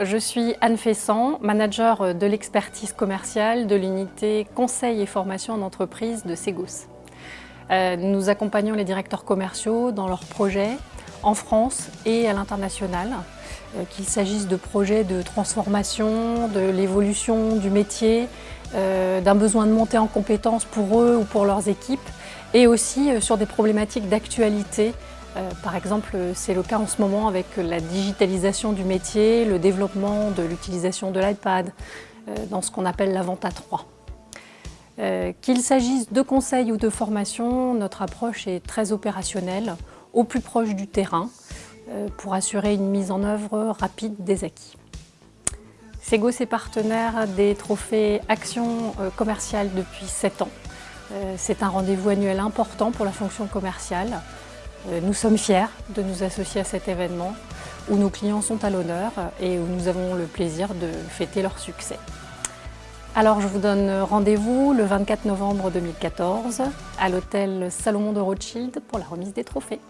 je suis Anne Fessan, manager de l'expertise commerciale de l'unité conseil et formation en entreprise de Segos. Euh, nous accompagnons les directeurs commerciaux dans leurs projets en France et à l'international, euh, qu'il s'agisse de projets de transformation, de l'évolution du métier, euh, d'un besoin de monter en compétences pour eux ou pour leurs équipes, et aussi sur des problématiques d'actualité. Par exemple, c'est le cas en ce moment avec la digitalisation du métier, le développement de l'utilisation de l'iPad dans ce qu'on appelle la vente à 3. Euh, qu'il s'agisse de conseils ou de formation, notre approche est très opérationnelle, au plus proche du terrain, euh, pour assurer une mise en œuvre rapide des acquis. Sego est partenaire des trophées Action euh, commerciale depuis 7 ans. C'est un rendez-vous annuel important pour la fonction commerciale. Nous sommes fiers de nous associer à cet événement où nos clients sont à l'honneur et où nous avons le plaisir de fêter leur succès. Alors je vous donne rendez-vous le 24 novembre 2014 à l'hôtel Salomon de Rothschild pour la remise des trophées.